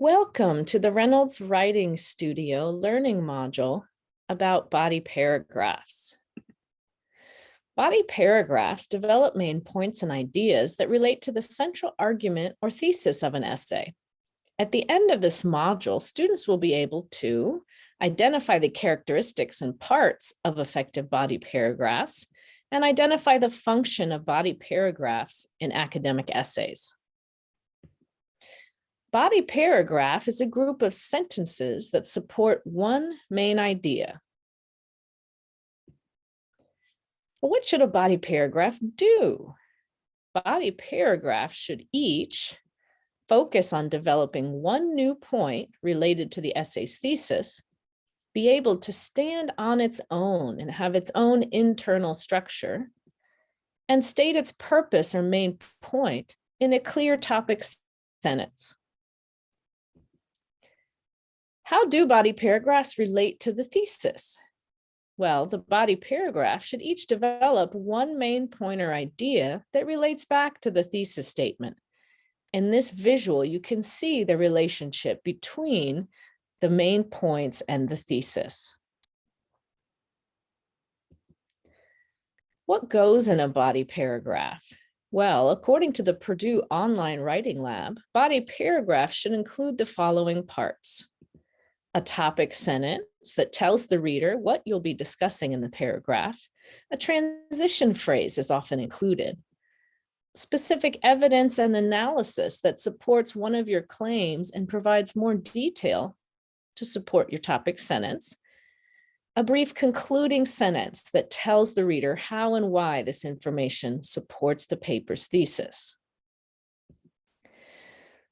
Welcome to the Reynolds Writing Studio learning module about body paragraphs. Body paragraphs develop main points and ideas that relate to the central argument or thesis of an essay. At the end of this module, students will be able to identify the characteristics and parts of effective body paragraphs and identify the function of body paragraphs in academic essays. Body paragraph is a group of sentences that support one main idea. What should a body paragraph do? Body paragraphs should each focus on developing one new point related to the essay's thesis, be able to stand on its own and have its own internal structure, and state its purpose or main point in a clear topic sentence. How do body paragraphs relate to the thesis? Well, the body paragraph should each develop one main point or idea that relates back to the thesis statement. In this visual, you can see the relationship between the main points and the thesis. What goes in a body paragraph? Well, according to the Purdue Online Writing Lab, body paragraphs should include the following parts a topic sentence that tells the reader what you'll be discussing in the paragraph. A transition phrase is often included. Specific evidence and analysis that supports one of your claims and provides more detail to support your topic sentence. A brief concluding sentence that tells the reader how and why this information supports the paper's thesis.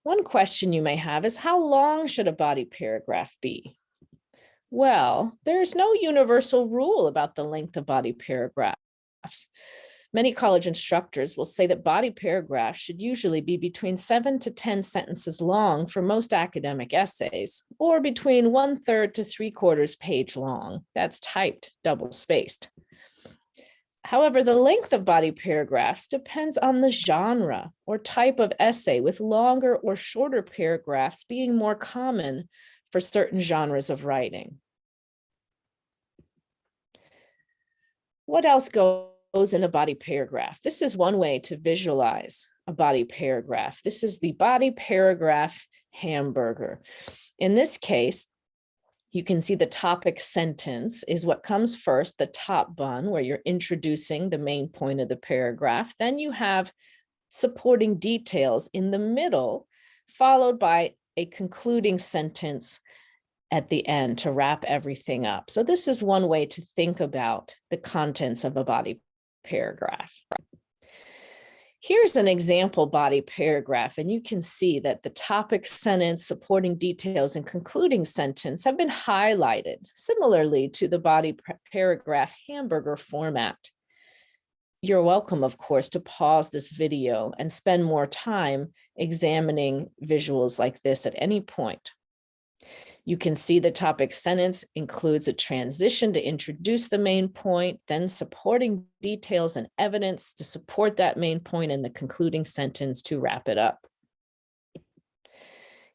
One question you may have is how long should a body paragraph be? Well, there's no universal rule about the length of body paragraphs. Many college instructors will say that body paragraphs should usually be between seven to 10 sentences long for most academic essays, or between one third to three quarters page long. That's typed double spaced. However, the length of body paragraphs depends on the genre or type of essay with longer or shorter paragraphs being more common for certain genres of writing. What else goes in a body paragraph? This is one way to visualize a body paragraph. This is the body paragraph hamburger. In this case, you can see the topic sentence is what comes first, the top bun, where you're introducing the main point of the paragraph. Then you have supporting details in the middle, followed by a concluding sentence at the end to wrap everything up. So this is one way to think about the contents of a body paragraph. Here's an example body paragraph, and you can see that the topic sentence, supporting details, and concluding sentence have been highlighted similarly to the body paragraph hamburger format. You're welcome, of course, to pause this video and spend more time examining visuals like this at any point. You can see the topic sentence includes a transition to introduce the main point, then supporting details and evidence to support that main point and the concluding sentence to wrap it up.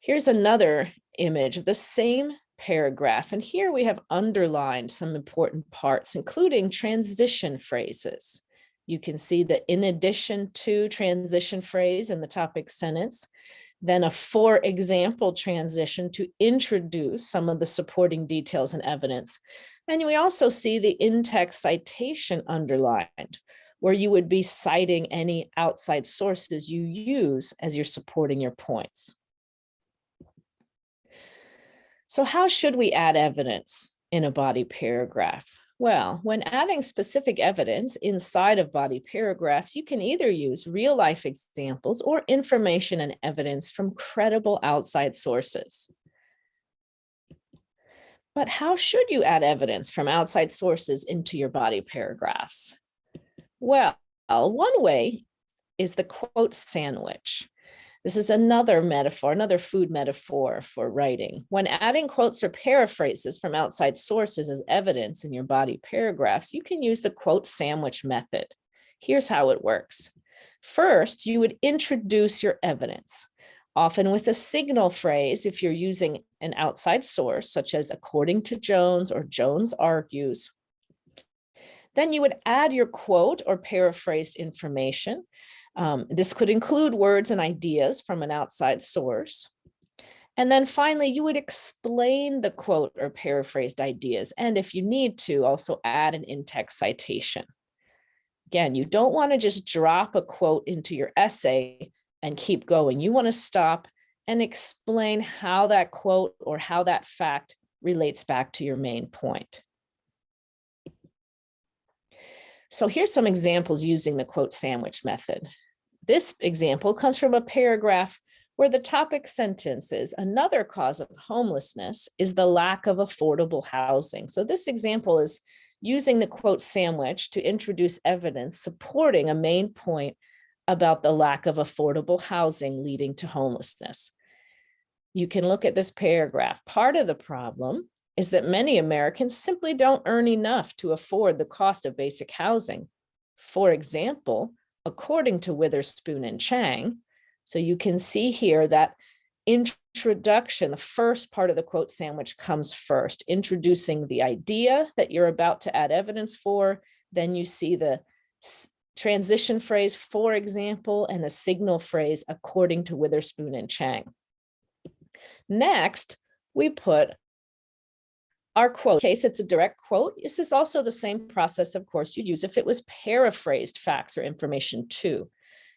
Here's another image of the same paragraph. And here we have underlined some important parts, including transition phrases. You can see that in addition to transition phrase in the topic sentence, then a for example transition to introduce some of the supporting details and evidence. And we also see the in-text citation underlined, where you would be citing any outside sources you use as you're supporting your points. So how should we add evidence in a body paragraph? Well, when adding specific evidence inside of body paragraphs, you can either use real life examples or information and evidence from credible outside sources. But how should you add evidence from outside sources into your body paragraphs? Well, one way is the quote sandwich. This is another metaphor, another food metaphor for writing. When adding quotes or paraphrases from outside sources as evidence in your body paragraphs, you can use the quote sandwich method. Here's how it works. First, you would introduce your evidence. often with a signal phrase if you're using an outside source, such as according to Jones or Jones argues. Then you would add your quote or paraphrased information. Um, this could include words and ideas from an outside source. And then finally, you would explain the quote or paraphrased ideas. And if you need to, also add an in-text citation. Again, you don't want to just drop a quote into your essay and keep going. You want to stop and explain how that quote or how that fact relates back to your main point. So here's some examples using the quote sandwich method. This example comes from a paragraph where the topic sentence is another cause of homelessness is the lack of affordable housing. So this example is using the quote sandwich to introduce evidence supporting a main point about the lack of affordable housing leading to homelessness. You can look at this paragraph. Part of the problem is that many Americans simply don't earn enough to afford the cost of basic housing. For example, according to Witherspoon and Chang, so you can see here that introduction, the first part of the quote sandwich comes first, introducing the idea that you're about to add evidence for. Then you see the transition phrase, for example, and a signal phrase according to Witherspoon and Chang. Next, we put our quote. Case it's a direct quote, this is also the same process, of course, you'd use if it was paraphrased facts or information too.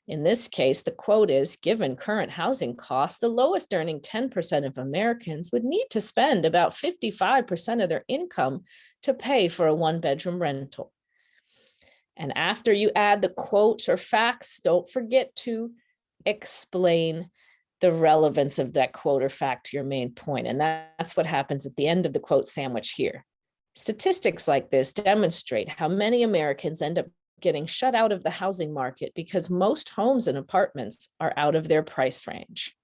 In this case, the quote is, given current housing costs, the lowest earning 10% of Americans would need to spend about 55% of their income to pay for a one bedroom rental. And after you add the quotes or facts, don't forget to explain the relevance of that quote or fact to your main point. And that's what happens at the end of the quote sandwich here. Statistics like this demonstrate how many Americans end up getting shut out of the housing market because most homes and apartments are out of their price range.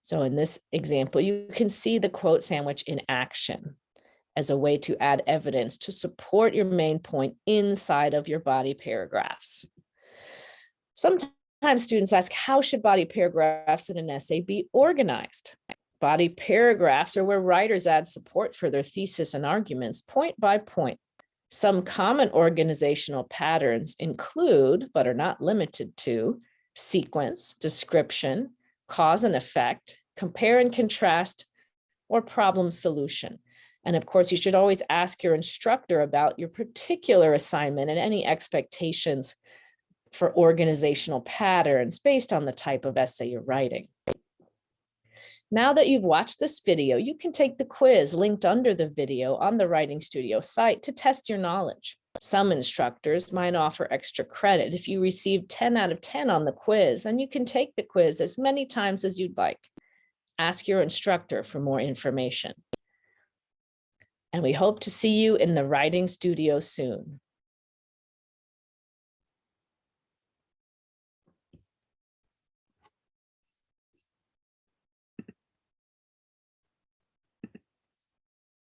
So in this example, you can see the quote sandwich in action as a way to add evidence to support your main point inside of your body paragraphs. Sometimes students ask, how should body paragraphs in an essay be organized? Body paragraphs are where writers add support for their thesis and arguments point by point some common organizational patterns include, but are not limited to, sequence, description, cause and effect, compare and contrast, or problem solution. And of course, you should always ask your instructor about your particular assignment and any expectations for organizational patterns based on the type of essay you're writing. Now that you've watched this video, you can take the quiz linked under the video on the Writing Studio site to test your knowledge. Some instructors might offer extra credit if you receive 10 out of 10 on the quiz, and you can take the quiz as many times as you'd like. Ask your instructor for more information. And we hope to see you in the Writing Studio soon.